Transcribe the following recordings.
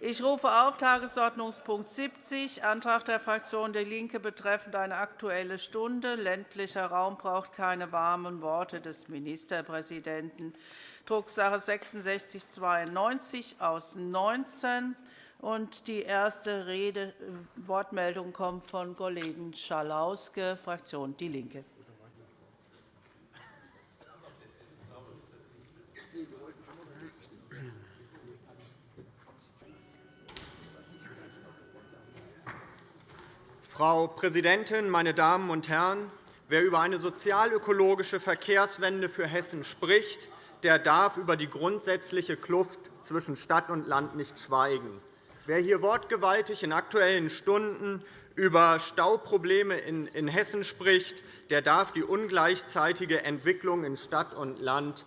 Ich rufe auf Tagesordnungspunkt 70, Antrag der Fraktion DIE LINKE betreffend eine Aktuelle Stunde. Ländlicher Raum braucht keine warmen Worte des Ministerpräsidenten, Drucksache 6692 aus 19. Die erste Rede, Wortmeldung kommt von Kollegen Schalauske, Fraktion DIE LINKE. Frau Präsidentin, meine Damen und Herren! Wer über eine sozialökologische Verkehrswende für Hessen spricht, der darf über die grundsätzliche Kluft zwischen Stadt und Land nicht schweigen. Wer hier wortgewaltig in Aktuellen Stunden über Stauprobleme in Hessen spricht, der darf die ungleichzeitige Entwicklung in Stadt und Land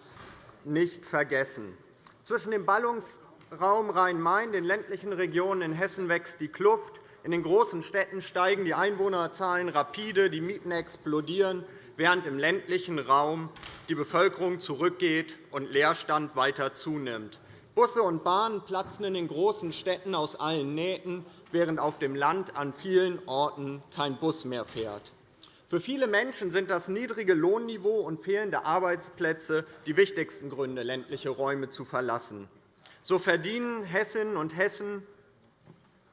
nicht vergessen. Zwischen dem Ballungsraum Rhein-Main, den ländlichen Regionen in Hessen wächst die Kluft. In den großen Städten steigen die Einwohnerzahlen rapide, die Mieten explodieren, während im ländlichen Raum die Bevölkerung zurückgeht und Leerstand weiter zunimmt. Busse und Bahnen platzen in den großen Städten aus allen Nähten, während auf dem Land an vielen Orten kein Bus mehr fährt. Für viele Menschen sind das niedrige Lohnniveau und fehlende Arbeitsplätze die wichtigsten Gründe, ländliche Räume zu verlassen. So verdienen Hessinnen und Hessen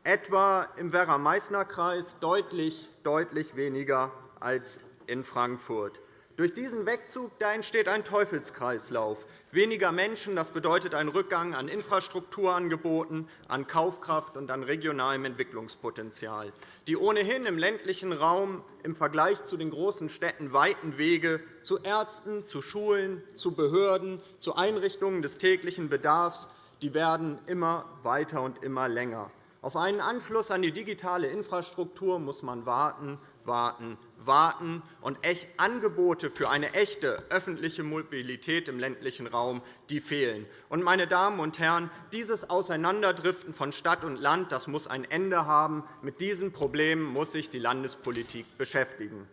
etwa im Werra-Meißner-Kreis deutlich, deutlich weniger als in Frankfurt. Durch diesen Wegzug entsteht ein Teufelskreislauf. Weniger Menschen das bedeutet einen Rückgang an Infrastrukturangeboten, an Kaufkraft und an regionalem Entwicklungspotenzial. Die ohnehin im ländlichen Raum im Vergleich zu den großen Städten weiten Wege zu Ärzten, zu Schulen, zu Behörden, zu Einrichtungen des täglichen Bedarfs die werden immer weiter und immer länger. Auf einen Anschluss an die digitale Infrastruktur muss man warten, warten, warten, und Angebote für eine echte öffentliche Mobilität im ländlichen Raum die fehlen. Meine Damen und Herren, dieses Auseinanderdriften von Stadt und Land das muss ein Ende haben. Mit diesen Problemen muss sich die Landespolitik beschäftigen.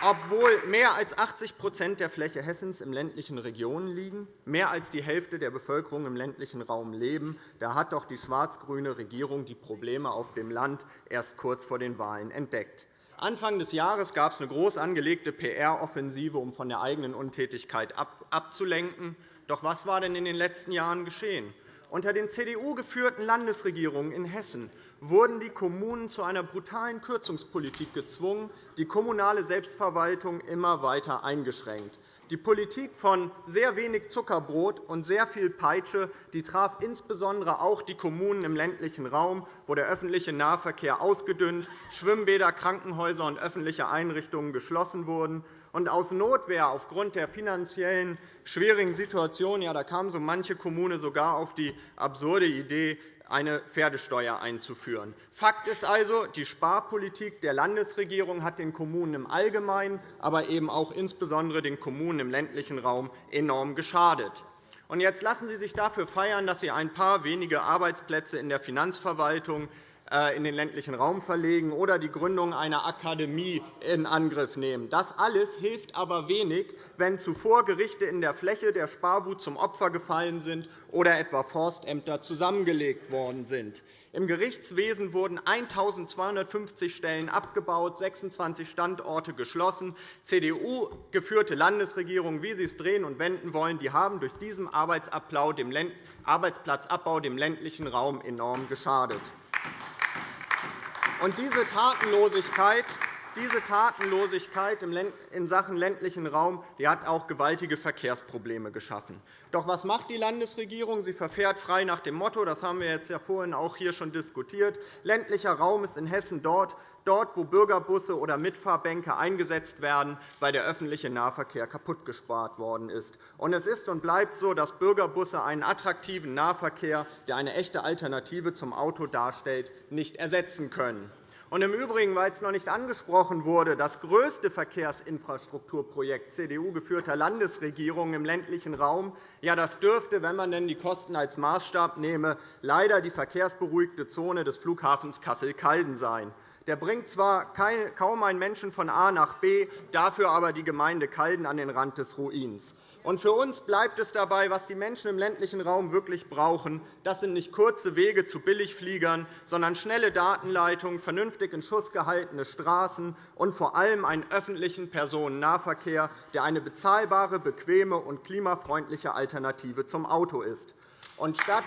Obwohl mehr als 80% der Fläche Hessens in ländlichen Regionen liegen, mehr als die Hälfte der Bevölkerung im ländlichen Raum leben, da hat doch die schwarz-grüne Regierung die Probleme auf dem Land erst kurz vor den Wahlen entdeckt. Anfang des Jahres gab es eine groß angelegte PR-Offensive, um von der eigenen Untätigkeit abzulenken. Doch was war denn in den letzten Jahren geschehen? Unter den CDU-geführten Landesregierungen in Hessen wurden die Kommunen zu einer brutalen Kürzungspolitik gezwungen, die kommunale Selbstverwaltung immer weiter eingeschränkt. Die Politik von sehr wenig Zuckerbrot und sehr viel Peitsche die traf insbesondere auch die Kommunen im ländlichen Raum, wo der öffentliche Nahverkehr ausgedünnt, Schwimmbäder, Krankenhäuser und öffentliche Einrichtungen geschlossen wurden. Und aus Notwehr aufgrund der finanziellen schwierigen Situation ja, da kam so manche Kommune sogar auf die absurde Idee, eine Pferdesteuer einzuführen. Fakt ist also, die Sparpolitik der Landesregierung hat den Kommunen im Allgemeinen, aber eben auch insbesondere den Kommunen im ländlichen Raum enorm geschadet. Jetzt lassen Sie sich dafür feiern, dass Sie ein paar wenige Arbeitsplätze in der Finanzverwaltung in den ländlichen Raum verlegen oder die Gründung einer Akademie in Angriff nehmen. Das alles hilft aber wenig, wenn zuvor Gerichte in der Fläche der Sparwut zum Opfer gefallen sind oder etwa Forstämter zusammengelegt worden sind. Im Gerichtswesen wurden 1.250 Stellen abgebaut, 26 Standorte geschlossen. CDU-geführte Landesregierungen, wie Sie es drehen und wenden wollen, die haben durch diesen Arbeitsplatzabbau dem ländlichen Raum enorm geschadet. Und diese Tatenlosigkeit diese Tatenlosigkeit in Sachen ländlichen Raum die hat auch gewaltige Verkehrsprobleme geschaffen. Doch was macht die Landesregierung? Sie verfährt frei nach dem Motto, das haben wir jetzt ja vorhin auch hier schon diskutiert, ländlicher Raum ist in Hessen dort, dort, wo Bürgerbusse oder Mitfahrbänke eingesetzt werden, weil der öffentliche Nahverkehr kaputtgespart worden ist. Und es ist und bleibt so, dass Bürgerbusse einen attraktiven Nahverkehr, der eine echte Alternative zum Auto darstellt, nicht ersetzen können. Und Im Übrigen, weil es noch nicht angesprochen wurde, das größte Verkehrsinfrastrukturprojekt CDU-geführter Landesregierungen im ländlichen Raum ja, das dürfte, wenn man denn die Kosten als Maßstab nehme, leider die verkehrsberuhigte Zone des Flughafens Kassel-Calden sein. Der bringt zwar kaum einen Menschen von A nach B, dafür aber die Gemeinde Calden an den Rand des Ruins. Und für uns bleibt es dabei, was die Menschen im ländlichen Raum wirklich brauchen. Das sind nicht kurze Wege zu Billigfliegern, sondern schnelle Datenleitungen, vernünftig in Schuss gehaltene Straßen und vor allem einen öffentlichen Personennahverkehr, der eine bezahlbare, bequeme und klimafreundliche Alternative zum Auto ist. Und statt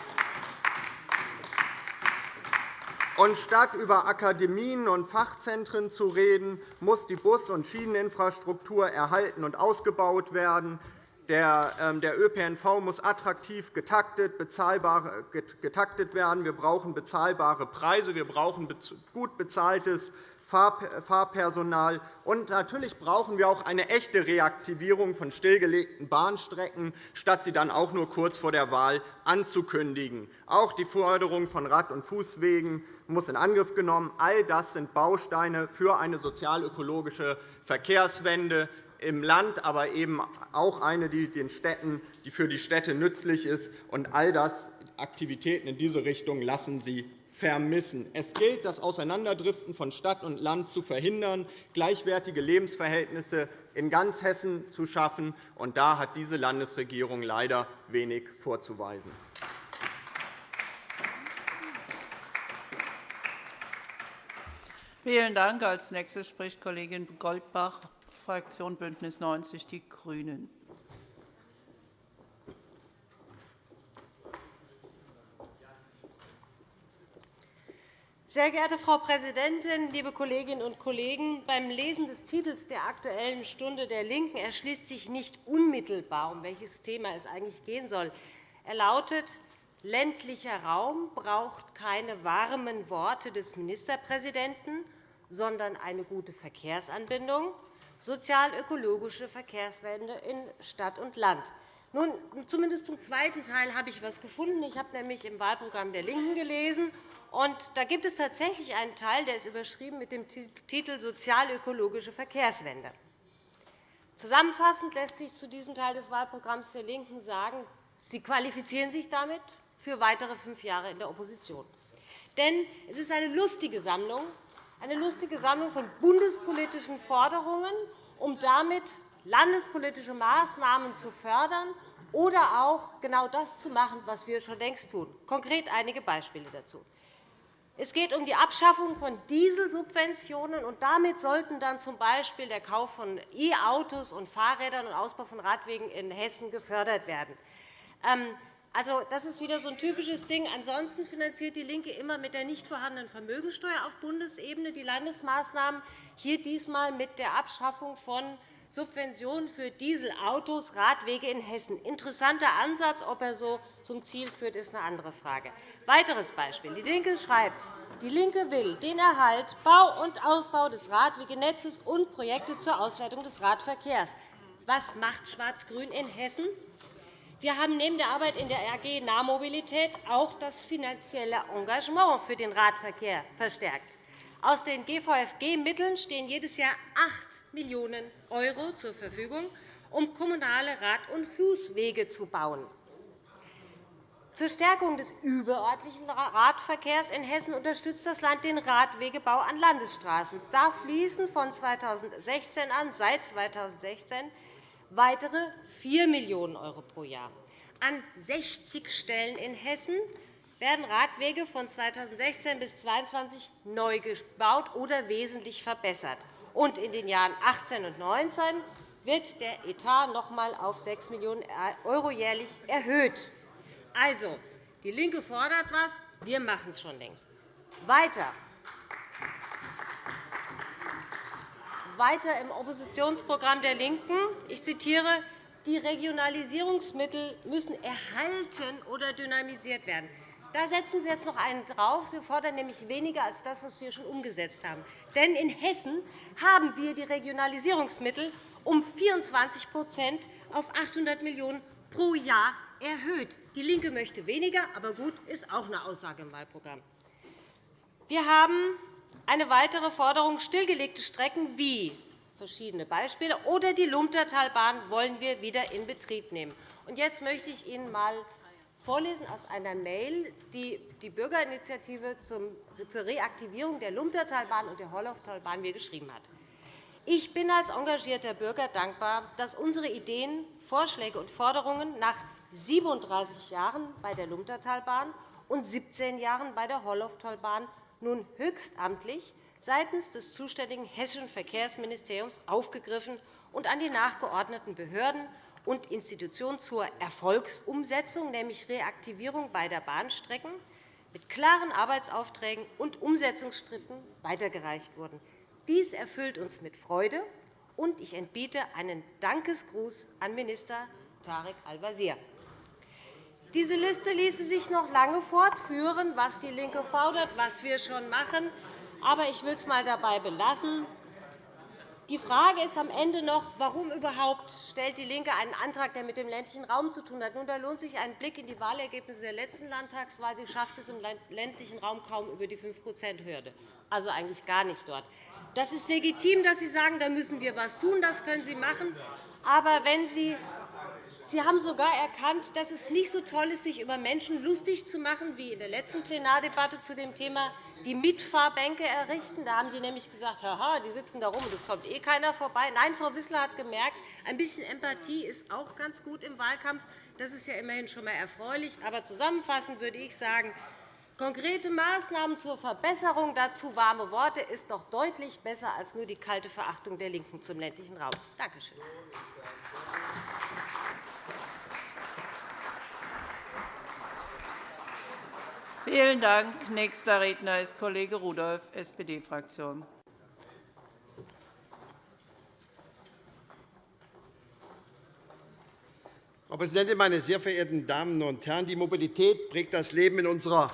und statt über Akademien und Fachzentren zu reden, muss die Bus- und Schieneninfrastruktur erhalten und ausgebaut werden. Der ähm, ÖPNV muss attraktiv getaktet, getaktet werden. Wir brauchen bezahlbare Preise. Wir brauchen gut bezahltes Fahrpersonal. Und natürlich brauchen wir auch eine echte Reaktivierung von stillgelegten Bahnstrecken, statt sie dann auch nur kurz vor der Wahl anzukündigen. Auch die Förderung von Rad- und Fußwegen muss in Angriff genommen. All das sind Bausteine für eine sozial-ökologische Verkehrswende im Land, aber eben auch eine, die, den Städten, die für die Städte nützlich ist. Und all das Aktivitäten in diese Richtung lassen Sie vermissen. Es gilt, das Auseinanderdriften von Stadt und Land zu verhindern, gleichwertige Lebensverhältnisse in ganz Hessen zu schaffen. Und da hat diese Landesregierung leider wenig vorzuweisen. Vielen Dank. Als nächste spricht Kollegin Goldbach, Fraktion BÜNDNIS 90 die GRÜNEN. Sehr geehrte Frau Präsidentin, liebe Kolleginnen und Kollegen! Beim Lesen des Titels der Aktuellen Stunde der LINKEN erschließt sich nicht unmittelbar, um welches Thema es eigentlich gehen soll. Er lautet, ländlicher Raum braucht keine warmen Worte des Ministerpräsidenten, sondern eine gute Verkehrsanbindung, sozial-ökologische Verkehrswende in Stadt und Land. Nun, zumindest zum zweiten Teil habe ich etwas gefunden. Ich habe nämlich im Wahlprogramm der LINKEN gelesen, und da gibt es tatsächlich einen Teil, der ist überschrieben mit dem Titel Sozial-ökologische Verkehrswende. Zusammenfassend lässt sich zu diesem Teil des Wahlprogramms der LINKEN sagen, Sie qualifizieren sich damit für weitere fünf Jahre in der Opposition. Denn es ist eine lustige Sammlung, eine lustige Sammlung von bundespolitischen Forderungen, um damit landespolitische Maßnahmen zu fördern oder auch genau das zu machen, was wir schon längst tun. Konkret einige Beispiele dazu. Es geht um die Abschaffung von Dieselsubventionen. und Damit sollten dann z. B. der Kauf von E-Autos und Fahrrädern und Ausbau von Radwegen in Hessen gefördert werden. Also, das ist wieder so ein typisches Ding. Ansonsten finanziert DIE LINKE immer mit der nicht vorhandenen Vermögensteuer auf Bundesebene die Landesmaßnahmen, hier diesmal mit der Abschaffung von Subventionen für Dieselautos, Radwege in Hessen. Interessanter Ansatz. Ob er so zum Ziel führt, ist eine andere Frage. Weiteres Beispiel. DIE LINKE schreibt, DIE LINKE will den Erhalt, Bau und Ausbau des Radwegenetzes und Projekte zur Auswertung des Radverkehrs. Was macht Schwarz-Grün in Hessen? Wir haben neben der Arbeit in der AG Nahmobilität auch das finanzielle Engagement für den Radverkehr verstärkt. Aus den GVFG-Mitteln stehen jedes Jahr 8 Millionen € zur Verfügung, um kommunale Rad- und Fußwege zu bauen. Zur Stärkung des überörtlichen Radverkehrs in Hessen unterstützt das Land den Radwegebau an Landesstraßen. Da fließen von 2016 an seit 2016 weitere 4 Millionen € pro Jahr. An 60 Stellen in Hessen werden Radwege von 2016 bis 2022 neu gebaut oder wesentlich verbessert. Und in den Jahren 2018 und 2019 wird der Etat noch einmal auf 6 Millionen € jährlich erhöht. Also, DIE LINKE fordert etwas, wir machen es schon längst. Weiter. Weiter im Oppositionsprogramm der LINKEN. Ich zitiere, die Regionalisierungsmittel müssen erhalten oder dynamisiert werden. Da setzen Sie jetzt noch einen drauf. Sie fordern nämlich weniger als das, was wir schon umgesetzt haben. Denn in Hessen haben wir die Regionalisierungsmittel um 24% auf 800 Millionen € pro Jahr erhöht. DIE LINKE möchte weniger, aber gut, ist auch eine Aussage im Wahlprogramm. Wir haben eine weitere Forderung, stillgelegte Strecken wie verschiedene Beispiele oder die Lumtertalbahn wollen wir wieder in Betrieb nehmen. Jetzt möchte ich Ihnen einmal vorlesen aus einer Mail, die die Bürgerinitiative zur Reaktivierung der Lumtertalbahn und der Horlauftalbahn mir geschrieben hat. Ich bin als engagierter Bürger dankbar, dass unsere Ideen, Vorschläge und Forderungen nach 37 Jahren bei der Lumtertalbahn und 17 Jahren bei der Horlofftalbahn nun höchstamtlich seitens des zuständigen hessischen Verkehrsministeriums aufgegriffen und an die nachgeordneten Behörden und Institutionen zur Erfolgsumsetzung, nämlich Reaktivierung beider Bahnstrecken, mit klaren Arbeitsaufträgen und Umsetzungsschritten weitergereicht wurden. Dies erfüllt uns mit Freude, und ich entbiete einen Dankesgruß an Minister Tarek Al-Wazir. Diese Liste ließe sich noch lange fortführen, was DIE LINKE fordert, was wir schon machen. Aber ich will es einmal dabei belassen. Die Frage ist am Ende noch, warum überhaupt stellt DIE LINKE einen Antrag, der mit dem ländlichen Raum zu tun hat. Nun, da lohnt sich ein Blick in die Wahlergebnisse der letzten Landtagswahl. Sie schafft es im ländlichen Raum kaum über die 5-%-Hürde, also eigentlich gar nicht dort. Das ist legitim, dass Sie sagen, da müssen wir etwas tun. Das können Sie machen. Aber wenn Sie Sie haben sogar erkannt, dass es nicht so toll ist, sich über Menschen lustig zu machen, wie in der letzten Plenardebatte zu dem Thema die Mitfahrbänke errichten. Da haben Sie nämlich gesagt, Haha, die sitzen da rum, und es kommt eh keiner vorbei. Nein, Frau Wissler hat gemerkt, ein bisschen Empathie ist auch ganz gut im Wahlkampf. Das ist ja immerhin schon einmal erfreulich. Aber zusammenfassend würde ich sagen, konkrete Maßnahmen zur Verbesserung, dazu warme Worte, ist doch deutlich besser als nur die kalte Verachtung der LINKEN zum ländlichen Raum. Danke schön. Vielen Dank. Nächster Redner ist Kollege Rudolph, SPD-Fraktion. Frau Präsidentin, meine sehr verehrten Damen und Herren! Die Mobilität prägt das Leben in unserer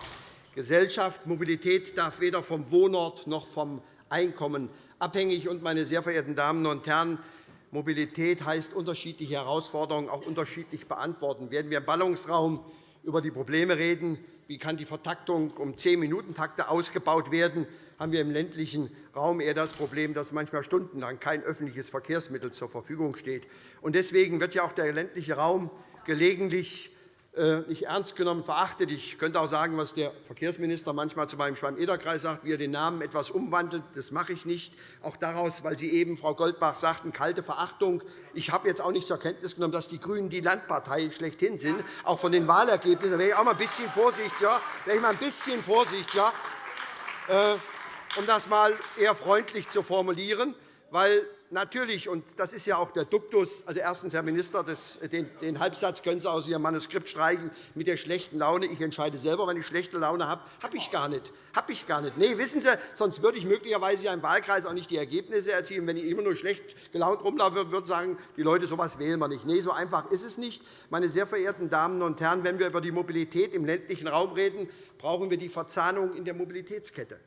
Gesellschaft. Mobilität darf weder vom Wohnort noch vom Einkommen abhängig. Und, meine sehr verehrten Damen und Herren, Mobilität heißt, unterschiedliche Herausforderungen auch unterschiedlich beantworten. Werden wir im Ballungsraum über die Probleme reden, wie kann die Vertaktung um 10-Minuten-Takte ausgebaut werden, haben wir im ländlichen Raum eher das Problem, dass manchmal stundenlang kein öffentliches Verkehrsmittel zur Verfügung steht. Deswegen wird ja auch der ländliche Raum gelegentlich nicht ernst genommen, verachtet. Ich könnte auch sagen, was der Verkehrsminister manchmal zu meinem Schwamm-Eder-Kreis sagt, wie er den Namen etwas umwandelt. Das mache ich nicht. Auch daraus, weil Sie eben, Frau Goldbach, sagten, kalte Verachtung. Ich habe jetzt auch nicht zur Kenntnis genommen, dass die GRÜNEN die Landpartei schlechthin sind, auch von den Wahlergebnissen. Da wäre ich auch mal ein bisschen vorsichtiger, wäre ich mal ein bisschen vorsichtiger äh, um das einmal eher freundlich zu formulieren. Weil natürlich, und das ist ja auch der Duktus, also erstens, Herr Minister, das, den, den, Halbsatz können Sie aus Ihrem Manuskript streichen mit der schlechten Laune. Ich entscheide selber, wenn ich schlechte Laune habe. Habe ich gar nicht. Habe ich gar nicht. Nee, wissen Sie, sonst würde ich möglicherweise im Wahlkreis auch nicht die Ergebnisse erzielen. Wenn ich immer nur schlecht gelaunt rumlaufe, würde ich sagen, die Leute, so etwas wählen wir nicht. Nee, so einfach ist es nicht. Meine sehr verehrten Damen und Herren, wenn wir über die Mobilität im ländlichen Raum reden, brauchen wir die Verzahnung in der Mobilitätskette.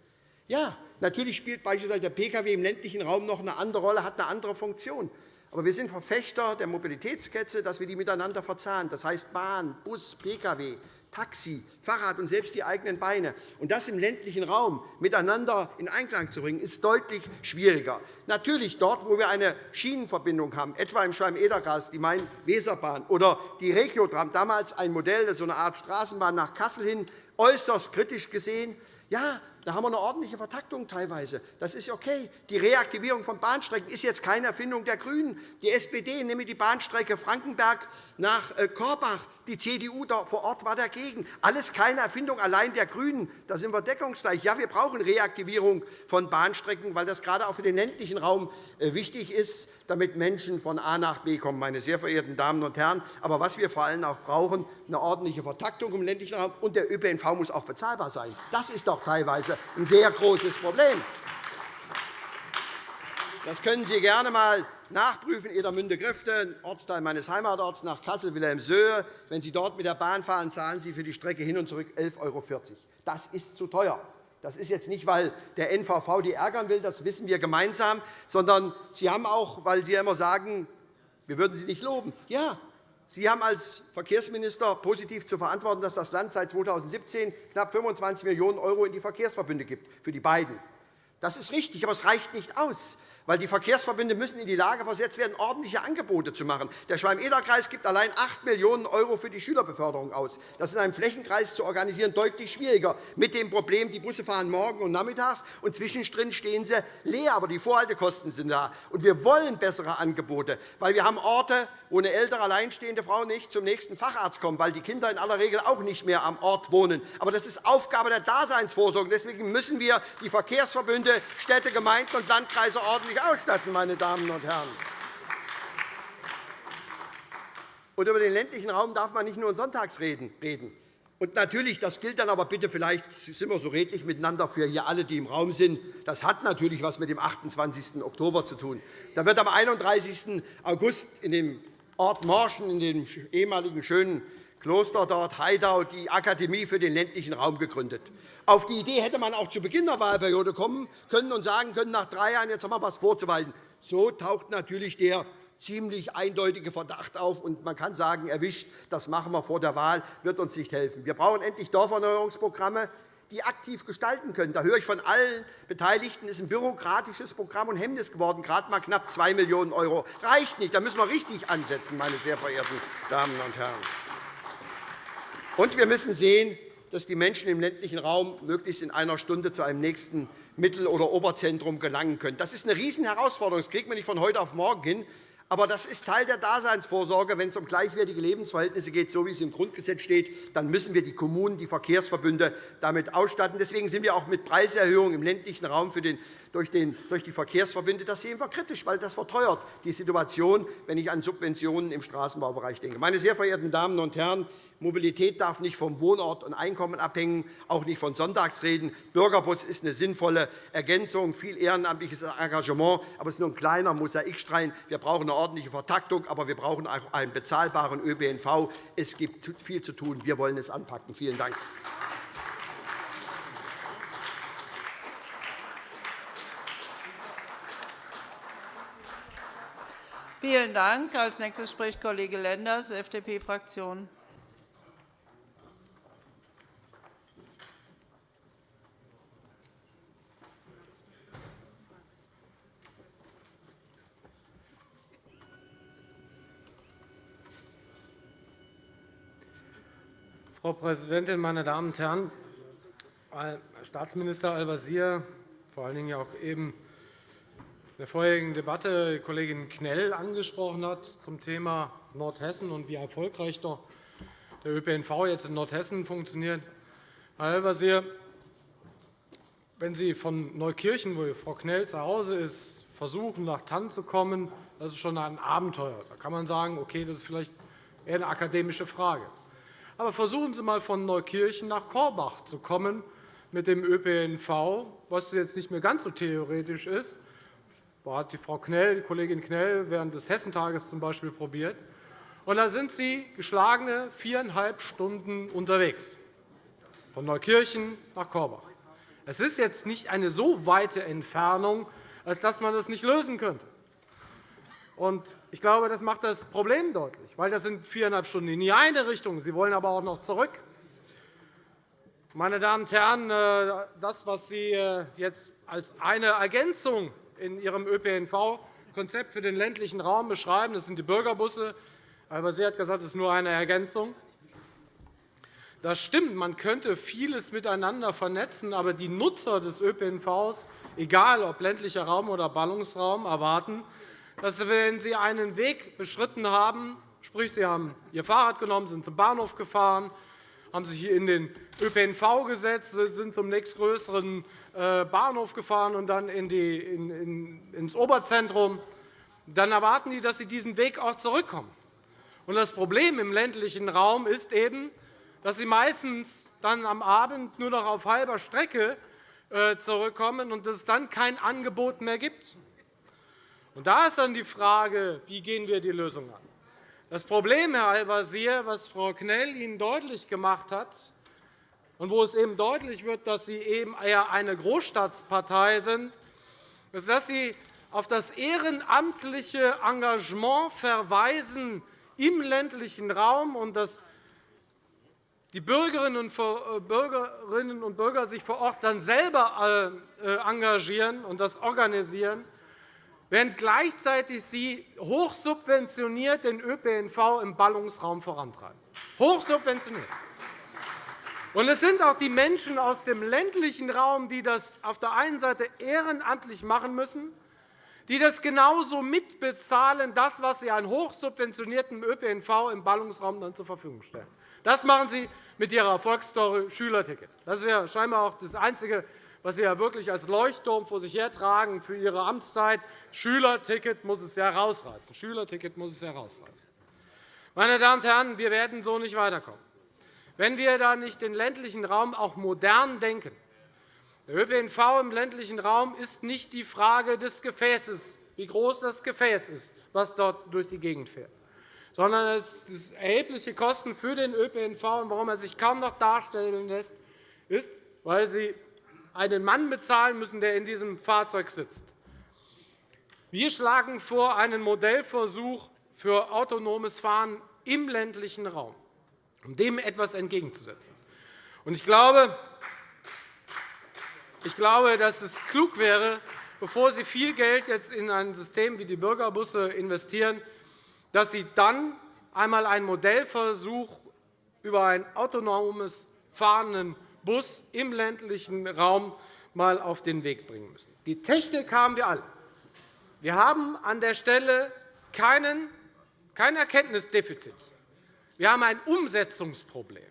Ja, natürlich spielt beispielsweise der Pkw im ländlichen Raum noch eine andere Rolle, hat eine andere Funktion. Aber wir sind Verfechter der Mobilitätskette, dass wir die miteinander verzahnen. Das heißt Bahn, Bus, Pkw, Taxi, Fahrrad und selbst die eigenen Beine. Und das im ländlichen Raum miteinander in Einklang zu bringen, ist deutlich schwieriger. Natürlich dort, wo wir eine Schienenverbindung haben, etwa im Schwalm-Eder-Kreis, die Main-Weser-Bahn oder die Regiotram, damals ein Modell, das so eine Art Straßenbahn nach Kassel hin, äußerst kritisch gesehen. Ja, da haben wir eine ordentliche Vertaktung teilweise. Das ist okay. Die Reaktivierung von Bahnstrecken ist jetzt keine Erfindung der GRÜNEN. Die SPD, nämlich die Bahnstrecke Frankenberg nach äh, Korbach, die CDU vor Ort war dagegen. Alles keine Erfindung allein der GRÜNEN. Da sind wir deckungsgleich. Ja, wir brauchen Reaktivierung von Bahnstrecken, weil das gerade auch für den ländlichen Raum äh, wichtig ist, damit Menschen von A nach B kommen, meine sehr verehrten Damen und Herren. Aber was wir vor allem auch brauchen, eine ordentliche Vertaktung im ländlichen Raum. Und der ÖPNV muss auch bezahlbar sein. Das ist doch teilweise ein sehr großes Problem. Das können Sie gerne einmal nachprüfen, Edermünde-Grifte, ein Ortsteil meines Heimatorts nach Kassel-Wilhelmshöhe. Wenn Sie dort mit der Bahn fahren, zahlen Sie für die Strecke hin und zurück 11,40 €. Das ist zu teuer. Das ist jetzt nicht, weil der NVV die ärgern will, das wissen wir gemeinsam, sondern Sie haben auch, weil Sie immer sagen, wir würden Sie nicht loben. Ja, Sie haben als Verkehrsminister positiv zu verantworten, dass das Land seit 2017 knapp 25 Millionen € in die Verkehrsverbünde gibt, für die beiden. Das ist richtig, aber es reicht nicht aus. weil die Verkehrsverbünde müssen in die Lage versetzt werden, ordentliche Angebote zu machen. Der Schwalm-Eder-Kreis gibt allein 8 Millionen € für die Schülerbeförderung aus. Das in einem Flächenkreis zu organisieren deutlich schwieriger, mit dem Problem, die Busse fahren morgen und nachmittags, und zwischendrin stehen sie leer, aber die Vorhaltekosten sind da. Und wir wollen bessere Angebote, weil wir haben Orte, wo eine ältere, alleinstehende Frau nicht zum nächsten Facharzt kommt, weil die Kinder in aller Regel auch nicht mehr am Ort wohnen. Aber das ist Aufgabe der Daseinsvorsorge. Deswegen müssen wir die Verkehrsverbünde, Städte, Gemeinden und Landkreise ordentlich ausstatten, meine Damen und Herren. Und über den ländlichen Raum darf man nicht nur sonntags reden. Und natürlich, das gilt dann aber bitte, vielleicht sind wir so redlich miteinander für hier alle, die im Raum sind. Das hat natürlich etwas mit dem 28. Oktober zu tun. Da wird am 31. August in dem Ort Morschen, in dem ehemaligen schönen Kloster dort, Heidau, die Akademie für den ländlichen Raum gegründet. Auf die Idee hätte man auch zu Beginn der Wahlperiode kommen können und sagen können, nach drei Jahren jetzt haben wir etwas vorzuweisen. So taucht natürlich der ziemlich eindeutige Verdacht auf. Und man kann sagen, erwischt, das machen wir vor der Wahl, wird uns nicht helfen. Wir brauchen endlich Dorferneuerungsprogramme, die aktiv gestalten können. Da höre ich von allen Beteiligten, es ist ein bürokratisches Programm und Hemmnis geworden, gerade einmal knapp 2 Millionen €. reicht nicht. Da müssen wir richtig ansetzen, meine sehr verehrten Damen und Herren. Und wir müssen sehen, dass die Menschen im ländlichen Raum möglichst in einer Stunde zu einem nächsten Mittel- oder Oberzentrum gelangen können. Das ist eine Riesenherausforderung. Das kriegt man nicht von heute auf morgen hin. Aber das ist Teil der Daseinsvorsorge. Wenn es um gleichwertige Lebensverhältnisse geht, so wie es im Grundgesetz steht, dann müssen wir die Kommunen, die Verkehrsverbünde damit ausstatten. Deswegen sind wir auch mit Preiserhöhungen im ländlichen Raum durch die Verkehrsverbünde. Das sehen wir kritisch, weil das verteuert die Situation, wenn ich an Subventionen im Straßenbaubereich denke. Meine sehr verehrten Damen und Herren, Mobilität darf nicht vom Wohnort und Einkommen abhängen, auch nicht von Sonntagsreden. Bürgerbus ist eine sinnvolle Ergänzung, viel ehrenamtliches Engagement, aber es ist nur ein kleiner Mosaikstein. Wir brauchen eine ordentliche Vertaktung, aber wir brauchen auch einen bezahlbaren ÖPNV. Es gibt viel zu tun. Wir wollen es anpacken. Vielen Dank. Vielen Dank. Als nächstes spricht Kollege Lenders, FDP-Fraktion. Frau Präsidentin, meine Damen und Herren! Staatsminister Al-Wazir, vor allen Dingen auch eben in der vorherigen Debatte die Kollegin Knell angesprochen hat zum Thema Nordhessen und wie erfolgreich doch der ÖPNV jetzt in Nordhessen funktioniert. Herr Al-Wazir, wenn Sie von Neukirchen, wo Frau Knell zu Hause ist, versuchen, nach Tann zu kommen, das ist schon ein Abenteuer. Da kann man sagen, okay, das ist vielleicht eher eine akademische Frage. Aber versuchen Sie einmal, von Neukirchen nach Korbach zu kommen mit dem ÖPNV, was jetzt nicht mehr ganz so theoretisch ist. Das hat die Frau Knell, die Kollegin Knell während des Hessentages zum Beispiel probiert. Und da sind Sie geschlagene viereinhalb Stunden unterwegs, von Neukirchen nach Korbach. Es ist jetzt nicht eine so weite Entfernung, als dass man das nicht lösen könnte. Ich glaube, das macht das Problem deutlich, weil das sind viereinhalb Stunden in die eine Richtung. Sie wollen aber auch noch zurück. Meine Damen und Herren, äh, das, was Sie äh, jetzt als eine Ergänzung in Ihrem ÖPNV-Konzept für den ländlichen Raum beschreiben, das sind die Bürgerbusse. Aber Sie hat gesagt, es ist nur eine Ergänzung. Das stimmt, man könnte vieles miteinander vernetzen, aber die Nutzer des ÖPNV, egal ob ländlicher Raum oder Ballungsraum, erwarten, dass wenn Sie einen Weg beschritten haben, sprich Sie haben Ihr Fahrrad genommen, sind zum Bahnhof gefahren, haben sich in den ÖPNV gesetzt, sind zum nächstgrößeren äh, Bahnhof gefahren und dann ins Oberzentrum, dann erwarten Sie, dass Sie diesen Weg auch zurückkommen. Das Problem im ländlichen Raum ist eben, dass Sie meistens dann am Abend nur noch auf halber Strecke äh, zurückkommen und es dann kein Angebot mehr gibt. Und da ist dann die Frage, wie gehen wir die Lösung an? Das Problem, Herr Al-Wazir, was Frau Knell Ihnen deutlich gemacht hat, und wo es eben deutlich wird, dass Sie eben eher eine Großstadtpartei sind, ist, dass Sie auf das ehrenamtliche Engagement verweisen im ländlichen Raum und dass die Bürgerinnen und Bürger sich vor Ort dann selber äh, engagieren und das organisieren. Während gleichzeitig Sie hochsubventioniert den ÖPNV im Ballungsraum vorantreiben. Hochsubventioniert. Und es sind auch die Menschen aus dem ländlichen Raum, die das auf der einen Seite ehrenamtlich machen müssen, die das genauso mitbezahlen, das, was Sie an hochsubventioniertem ÖPNV im Ballungsraum dann zur Verfügung stellen. Das machen Sie mit Ihrer Erfolgsstory Schülerticket. Das ist ja scheinbar auch das Einzige, was Sie ja wirklich als Leuchtturm vor sich hertragen für Ihre Amtszeit. Schülerticket muss es herausreißen. Schülerticket muss es herausreißen. Meine Damen und Herren, wir werden so nicht weiterkommen. Wenn wir da nicht den ländlichen Raum auch modern denken, der ÖPNV im ländlichen Raum ist nicht die Frage des Gefäßes, wie groß das Gefäß ist, das dort durch die Gegend fährt, sondern es sind erhebliche Kosten für den ÖPNV. Und warum er sich kaum noch darstellen lässt, ist, weil Sie einen Mann bezahlen müssen, der in diesem Fahrzeug sitzt. Wir schlagen vor einen Modellversuch für autonomes Fahren im ländlichen Raum, um dem etwas entgegenzusetzen. Ich glaube, ich glaube, dass es klug wäre, bevor Sie viel Geld jetzt in ein System wie die Bürgerbusse investieren, dass Sie dann einmal einen Modellversuch über einen autonomes fahrenden Bus im ländlichen Raum mal auf den Weg bringen müssen. Die Technik haben wir alle. Wir haben an der Stelle keinen, kein Erkenntnisdefizit. Wir haben ein Umsetzungsproblem.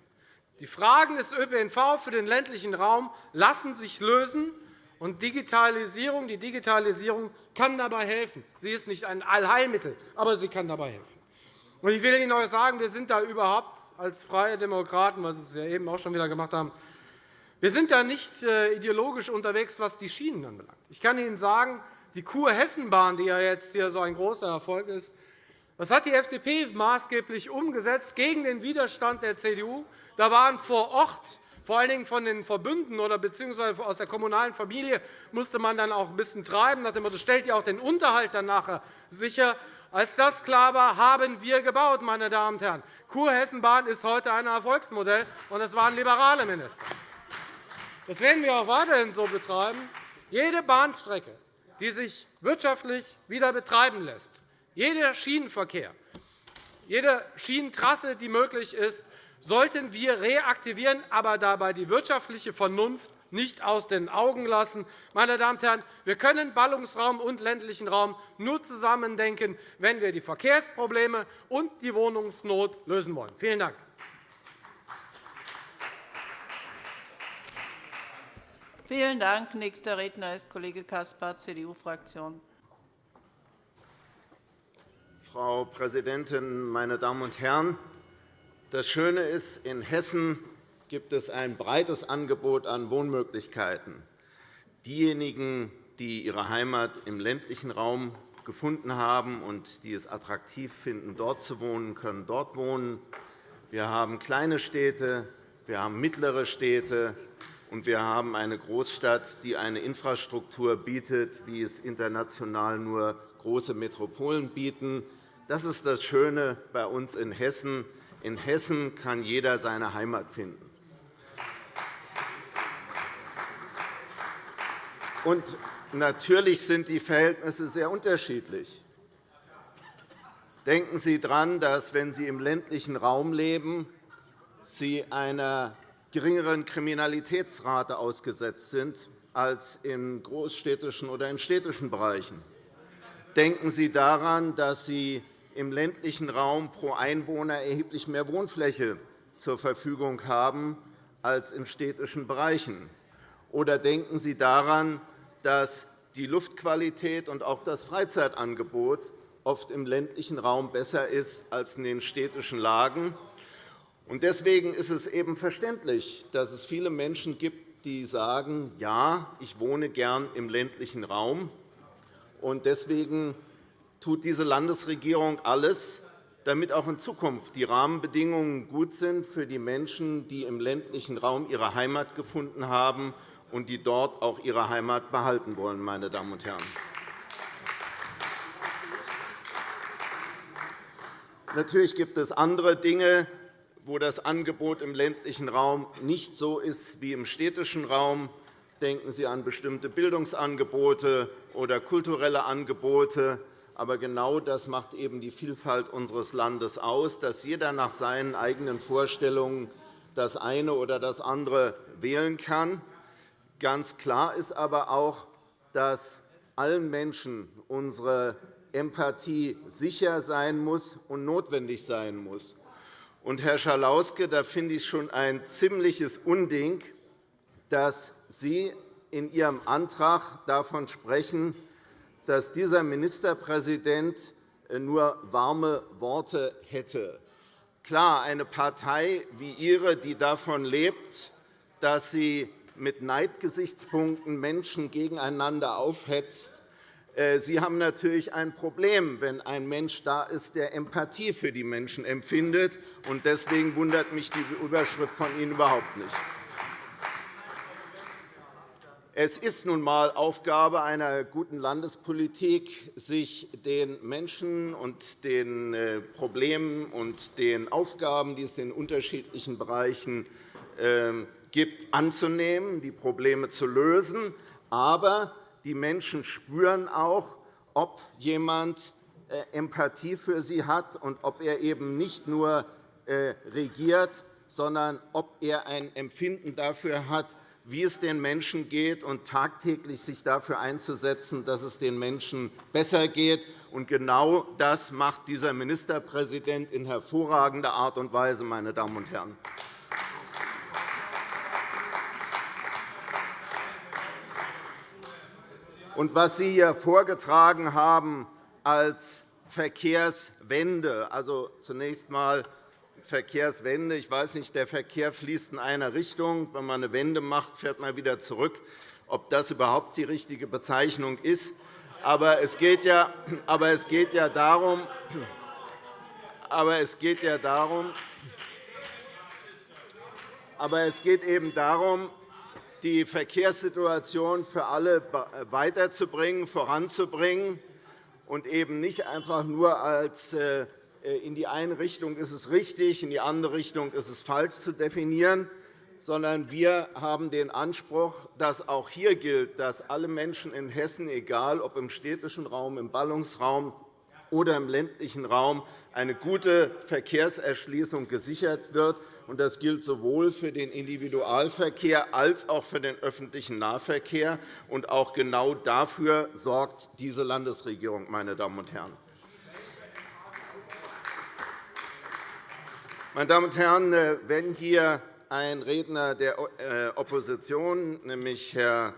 Die Fragen des ÖPNV für den ländlichen Raum lassen sich lösen, und Digitalisierung, die Digitalisierung kann dabei helfen. Sie ist nicht ein Allheilmittel, aber sie kann dabei helfen. Ich will Ihnen auch sagen, wir sind da überhaupt als Freie Demokraten, was Sie ja eben auch schon wieder gemacht haben, wir sind da nicht äh, ideologisch unterwegs, was die Schienen anbelangt. Ich kann Ihnen sagen, die Kur-Hessen-Bahn, die ja jetzt hier so ein großer Erfolg ist, das hat die FDP maßgeblich umgesetzt gegen den Widerstand der CDU. Da waren vor Ort vor allen Dingen von den Verbünden oder beziehungsweise aus der kommunalen Familie musste man dann auch ein bisschen treiben, nach dem Motto, stellt ihr auch den Unterhalt dann nachher sicher. Als das klar war, haben wir gebaut, meine Damen und Herren. Kurhessenbahn ist heute ein Erfolgsmodell, und es waren liberale Minister. Das werden wir auch weiterhin so betreiben. Jede Bahnstrecke, die sich wirtschaftlich wieder betreiben lässt, jeder Schienenverkehr, jede Schienentrasse, die möglich ist, sollten wir reaktivieren, aber dabei die wirtschaftliche Vernunft nicht aus den Augen lassen. Meine Damen und Herren, wir können Ballungsraum und ländlichen Raum nur zusammen denken, wenn wir die Verkehrsprobleme und die Wohnungsnot lösen wollen. Vielen Dank. Vielen Dank. Nächster Redner ist Kollege Caspar, CDU-Fraktion. Frau Präsidentin, meine Damen und Herren! Das Schöne ist, in Hessen gibt es ein breites Angebot an Wohnmöglichkeiten. Diejenigen, die ihre Heimat im ländlichen Raum gefunden haben und die es attraktiv finden, dort zu wohnen, können dort wohnen. Wir haben kleine Städte, wir haben mittlere Städte, und wir haben eine Großstadt, die eine Infrastruktur bietet, wie es international nur große Metropolen bieten. Das ist das Schöne bei uns in Hessen. In Hessen kann jeder seine Heimat finden. Und natürlich sind die Verhältnisse sehr unterschiedlich. Denken Sie daran, dass, wenn Sie im ländlichen Raum leben, Sie einer geringeren Kriminalitätsrate ausgesetzt sind als in großstädtischen oder in städtischen Bereichen. Denken Sie daran, dass Sie im ländlichen Raum pro Einwohner erheblich mehr Wohnfläche zur Verfügung haben als in städtischen Bereichen. Oder denken Sie daran, dass die Luftqualität und auch das Freizeitangebot oft im ländlichen Raum besser ist als in den städtischen Lagen. Deswegen ist es eben verständlich, dass es viele Menschen gibt, die sagen, ja, ich wohne gern im ländlichen Raum. Deswegen tut diese Landesregierung alles, damit auch in Zukunft die Rahmenbedingungen gut sind für die Menschen, die im ländlichen Raum ihre Heimat gefunden haben und die dort auch ihre Heimat behalten wollen. Meine Damen und Herren. Natürlich gibt es andere Dinge, wo das Angebot im ländlichen Raum nicht so ist wie im städtischen Raum. Denken Sie an bestimmte Bildungsangebote oder kulturelle Angebote. Aber genau das macht eben die Vielfalt unseres Landes aus, dass jeder nach seinen eigenen Vorstellungen das eine oder das andere wählen kann. Ganz klar ist aber auch, dass allen Menschen unsere Empathie sicher sein muss und notwendig sein muss. Und, Herr Schalauske, da finde ich schon ein ziemliches Unding, dass Sie in Ihrem Antrag davon sprechen, dass dieser Ministerpräsident äh, nur warme Worte hätte. Klar, eine Partei wie Ihre, die davon lebt, dass sie mit Neidgesichtspunkten Menschen gegeneinander aufhetzt, Sie haben natürlich ein Problem, wenn ein Mensch da ist, der Empathie für die Menschen empfindet. Deswegen wundert mich die Überschrift von Ihnen überhaupt nicht. Es ist nun einmal Aufgabe einer guten Landespolitik, sich den Menschen und den äh, Problemen und den Aufgaben, die es in unterschiedlichen Bereichen ähm, gibt, anzunehmen, die Probleme zu lösen. Aber die Menschen spüren auch, ob jemand äh, Empathie für sie hat und ob er eben nicht nur äh, regiert, sondern ob er ein Empfinden dafür hat, wie es den Menschen geht, und tagtäglich sich dafür einzusetzen, dass es den Menschen besser geht. Und genau das macht dieser Ministerpräsident in hervorragender Art und Weise, meine Damen und Herren. Und was Sie hier vorgetragen haben als Verkehrswende, also zunächst einmal Verkehrswende. Ich weiß nicht, der Verkehr fließt in einer Richtung. Wenn man eine Wende macht, fährt man wieder zurück. Ob das überhaupt die richtige Bezeichnung ist. Aber es geht ja, aber es geht ja darum, aber es geht ja darum, aber es geht eben darum, die Verkehrssituation für alle weiterzubringen, voranzubringen und eben nicht einfach nur als äh, in die eine Richtung ist es richtig, in die andere Richtung ist es falsch zu definieren, sondern wir haben den Anspruch, dass auch hier gilt, dass alle Menschen in Hessen, egal ob im städtischen Raum, im Ballungsraum oder im ländlichen Raum, eine gute Verkehrserschließung gesichert wird. Das gilt sowohl für den Individualverkehr als auch für den öffentlichen Nahverkehr. Auch genau dafür sorgt diese Landesregierung. Meine Damen und Herren. Meine Damen und Herren, äh, wenn hier ein Redner der äh, Opposition, nämlich Herr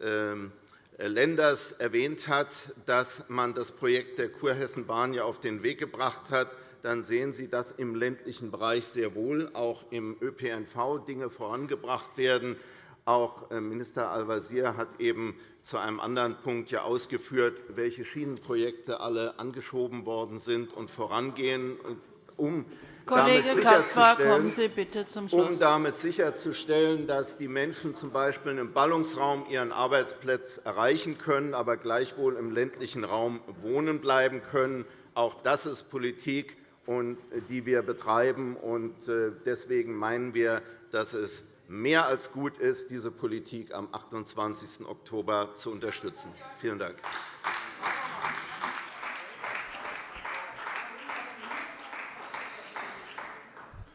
ähm, Lenders, erwähnt hat, dass man das Projekt der Kurhessenbahn auf den Weg gebracht hat, dann sehen Sie, dass im ländlichen Bereich sehr wohl auch im ÖPNV Dinge vorangebracht werden. Auch äh, Minister Al-Wazir hat eben zu einem anderen Punkt ausgeführt, welche Schienenprojekte alle angeschoben worden sind und vorangehen, um Kollege Caspar, kommen Sie bitte zum Schluss. Um damit sicherzustellen, dass die Menschen z. B. im Ballungsraum ihren Arbeitsplatz erreichen können, aber gleichwohl im ländlichen Raum wohnen bleiben können. Auch das ist Politik, die wir betreiben. Äh, deswegen meinen wir, dass es mehr als gut ist, diese Politik am 28. Oktober zu unterstützen. Vielen Dank.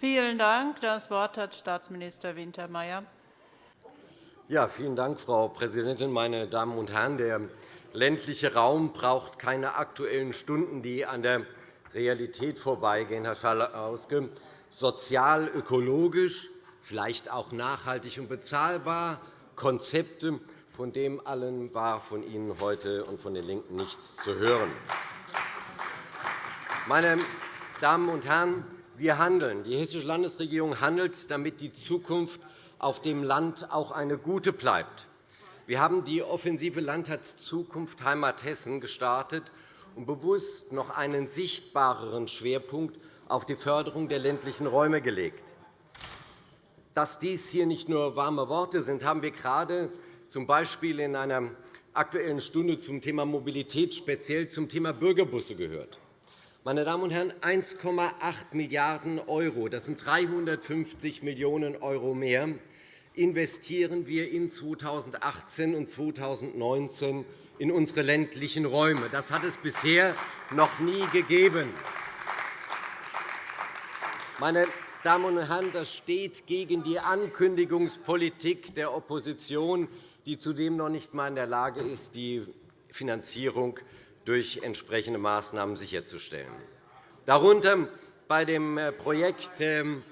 Vielen Dank. Das Wort hat Staatsminister Wintermeyer. Ja, vielen Dank, Frau Präsidentin, meine Damen und Herren! Der ländliche Raum braucht keine Aktuellen Stunden, die an der Realität vorbeigehen, Herr Schalauske. Sozial, ökologisch, vielleicht auch nachhaltig und bezahlbar, Konzepte, von dem allen war von Ihnen heute und von den LINKEN nichts zu hören. Meine Damen und Herren, wir handeln. Die Hessische Landesregierung handelt, damit die Zukunft auf dem Land auch eine gute bleibt. Wir haben die Offensive Landtagszukunft Heimat Hessen gestartet und bewusst noch einen sichtbareren Schwerpunkt auf die Förderung der ländlichen Räume gelegt. Dass dies hier nicht nur warme Worte sind, haben wir gerade z. B. in einer Aktuellen Stunde zum Thema Mobilität, speziell zum Thema Bürgerbusse gehört. Meine Damen und Herren, 1,8 Milliarden €, das sind 350 Millionen € mehr, investieren wir in 2018 und 2019 in unsere ländlichen Räume. Das hat es bisher noch nie gegeben. Meine Damen und Herren, das steht gegen die Ankündigungspolitik der Opposition, die zudem noch nicht einmal in der Lage ist, die Finanzierung durch entsprechende Maßnahmen sicherzustellen. Darunter bei dem äh, Projekt ähm,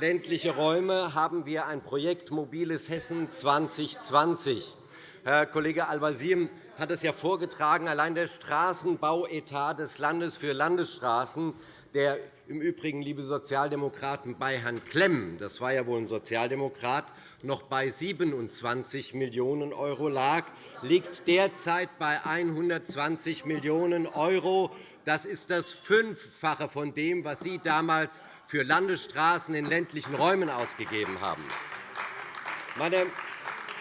ländliche Räume haben wir ein Projekt Mobiles Hessen 2020. Herr Kollege Al-Wazir hat es ja vorgetragen. Allein der Straßenbauetat des Landes für Landesstraßen, der im Übrigen, liebe Sozialdemokraten, bei Herrn Klemm, das war ja wohl ein Sozialdemokrat, noch bei 27 Millionen € lag, liegt derzeit bei 120 Millionen €. Das ist das Fünffache von dem, was Sie damals für Landesstraßen in ländlichen Räumen ausgegeben haben. Meine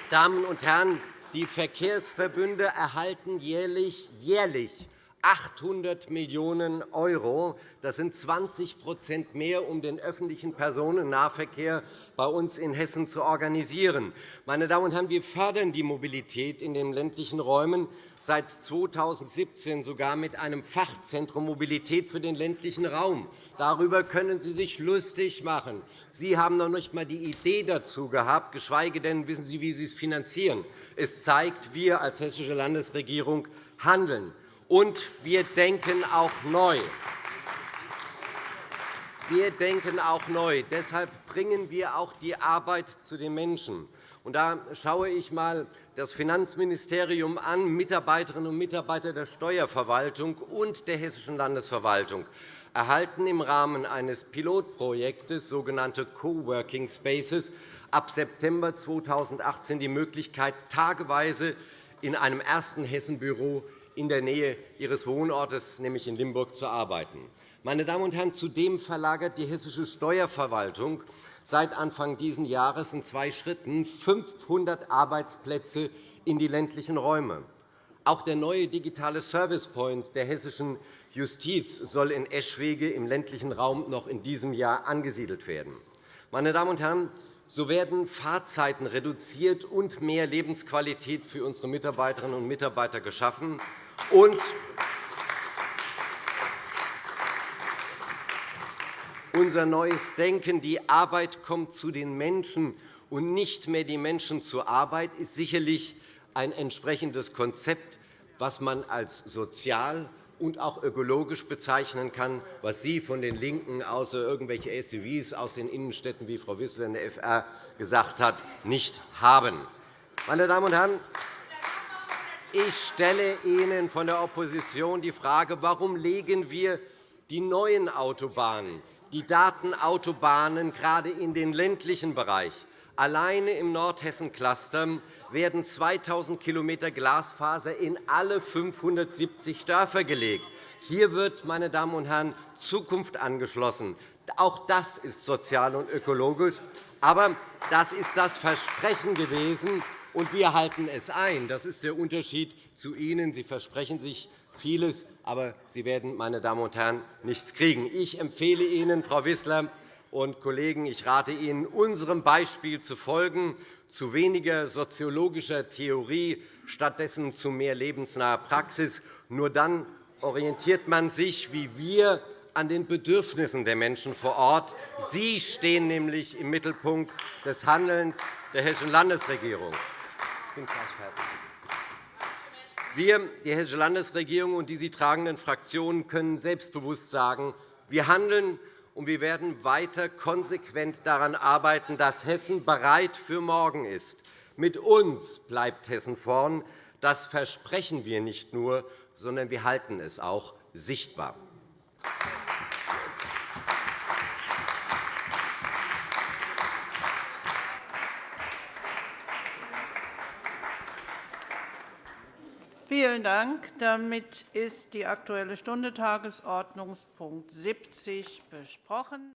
Damen und Herren, die Verkehrsverbünde erhalten jährlich, jährlich 800 Millionen €. Das sind 20% mehr, um den öffentlichen Personennahverkehr bei uns in Hessen zu organisieren. Meine Damen und Herren, wir fördern die Mobilität in den ländlichen Räumen seit 2017 sogar mit einem Fachzentrum Mobilität für den ländlichen Raum. Darüber können Sie sich lustig machen. Sie haben noch nicht einmal die Idee dazu gehabt, geschweige denn wissen Sie, wie Sie es finanzieren. Es zeigt, wir als Hessische Landesregierung handeln. Und wir denken auch neu. Wir denken auch neu. Deshalb bringen wir auch die Arbeit zu den Menschen. da schaue ich einmal das Finanzministerium an, Mitarbeiterinnen und Mitarbeiter der Steuerverwaltung und der Hessischen Landesverwaltung erhalten im Rahmen eines Pilotprojektes, sogenannte Coworking Spaces, ab September 2018 die Möglichkeit, tageweise in einem ersten Hessenbüro in der Nähe ihres Wohnortes, nämlich in Limburg, zu arbeiten. Meine Damen und Herren, zudem verlagert die hessische Steuerverwaltung seit Anfang dieses Jahres in zwei Schritten 500 Arbeitsplätze in die ländlichen Räume. Auch der neue digitale Service Point der hessischen Justiz soll in Eschwege im ländlichen Raum noch in diesem Jahr angesiedelt werden. Meine Damen und Herren, so werden Fahrzeiten reduziert und mehr Lebensqualität für unsere Mitarbeiterinnen und Mitarbeiter geschaffen. Und unser neues Denken, die Arbeit kommt zu den Menschen und nicht mehr die Menschen zur Arbeit, ist sicherlich ein entsprechendes Konzept, das man als sozial und auch ökologisch bezeichnen kann, was Sie von den LINKEN außer irgendwelche SUVs aus den Innenstädten, wie Frau Wissler in der FR gesagt hat, nicht haben. Meine Damen und Herren, ich stelle Ihnen von der Opposition die Frage, warum legen wir die neuen Autobahnen, die Datenautobahnen gerade in den ländlichen Bereich. Alleine im Nordhessen-Cluster werden 2.000 km Glasfaser in alle 570 Dörfer gelegt. Hier wird, meine Damen und Herren, Zukunft angeschlossen. Auch das ist sozial und ökologisch. Aber das ist das Versprechen gewesen, und wir halten es ein. Das ist der Unterschied zu Ihnen. Sie versprechen sich vieles, aber Sie werden, meine Damen und Herren, nichts kriegen. Ich empfehle Ihnen, Frau Wissler und Kollegen, ich rate Ihnen, unserem Beispiel zu folgen, zu weniger soziologischer Theorie, stattdessen zu mehr lebensnaher Praxis. Nur dann orientiert man sich, wie wir, an den Bedürfnissen der Menschen vor Ort. Sie stehen nämlich im Mittelpunkt des Handelns der Hessischen Landesregierung. Wir, die Hessische Landesregierung und die sie tragenden Fraktionen, können selbstbewusst sagen, wir handeln und wir werden weiter konsequent daran arbeiten, dass Hessen bereit für morgen ist. Mit uns bleibt Hessen vorn. Das versprechen wir nicht nur, sondern wir halten es auch sichtbar. Vielen Dank. Damit ist die Aktuelle Stunde Tagesordnungspunkt 70 besprochen.